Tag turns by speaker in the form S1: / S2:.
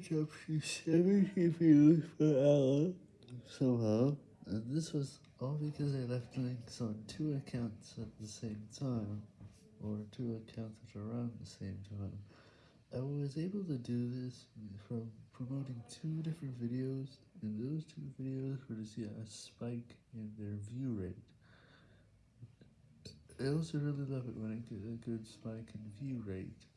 S1: average up to 70 views per hour somehow, and this was all because I left links on two accounts at the same time, or two accounts at around the same time. I was able to do this from promoting two different videos, and those two videos were to see a spike in their view rate. I also really love it when I get a good spike in view rate.